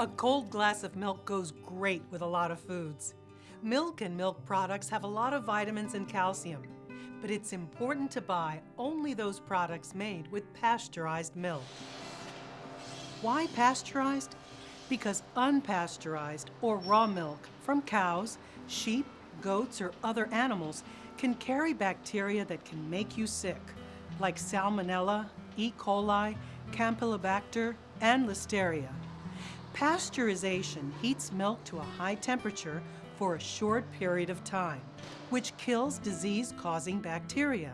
A cold glass of milk goes great with a lot of foods. Milk and milk products have a lot of vitamins and calcium, but it's important to buy only those products made with pasteurized milk. Why pasteurized? Because unpasteurized or raw milk from cows, sheep, goats, or other animals can carry bacteria that can make you sick, like Salmonella, E. coli, Campylobacter, and Listeria. Pasteurization heats milk to a high temperature for a short period of time, which kills disease-causing bacteria.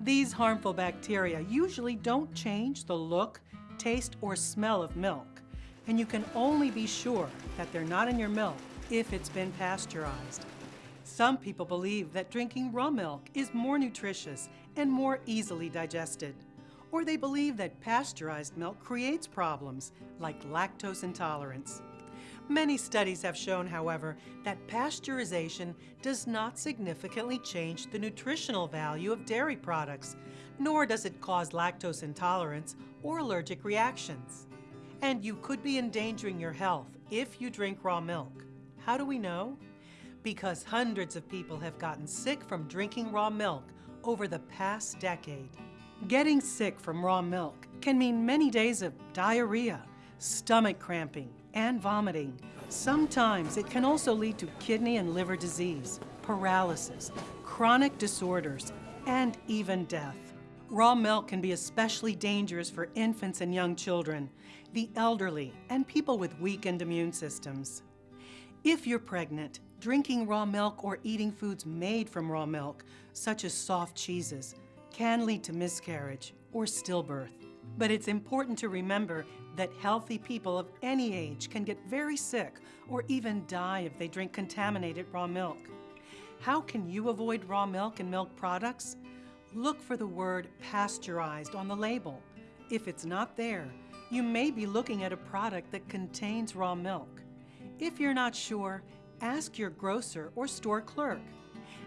These harmful bacteria usually don't change the look, taste, or smell of milk, and you can only be sure that they're not in your milk if it's been pasteurized. Some people believe that drinking raw milk is more nutritious and more easily digested. Or they believe that pasteurized milk creates problems like lactose intolerance. Many studies have shown, however, that pasteurization does not significantly change the nutritional value of dairy products, nor does it cause lactose intolerance or allergic reactions. And you could be endangering your health if you drink raw milk. How do we know? Because hundreds of people have gotten sick from drinking raw milk over the past decade. Getting sick from raw milk can mean many days of diarrhea, stomach cramping, and vomiting. Sometimes it can also lead to kidney and liver disease, paralysis, chronic disorders, and even death. Raw milk can be especially dangerous for infants and young children, the elderly, and people with weakened immune systems. If you're pregnant, drinking raw milk or eating foods made from raw milk, such as soft cheeses, can lead to miscarriage or stillbirth. But it's important to remember that healthy people of any age can get very sick or even die if they drink contaminated raw milk. How can you avoid raw milk and milk products? Look for the word pasteurized on the label. If it's not there, you may be looking at a product that contains raw milk. If you're not sure, ask your grocer or store clerk.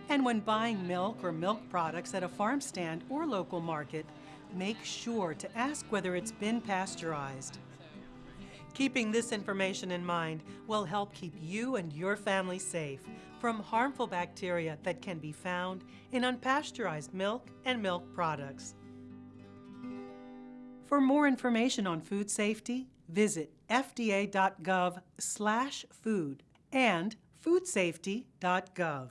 And when buying milk or milk products at a farm stand or local market, make sure to ask whether it's been pasteurized. Keeping this information in mind will help keep you and your family safe from harmful bacteria that can be found in unpasteurized milk and milk products. For more information on food safety, visit fda.gov/food and foodsafety.gov.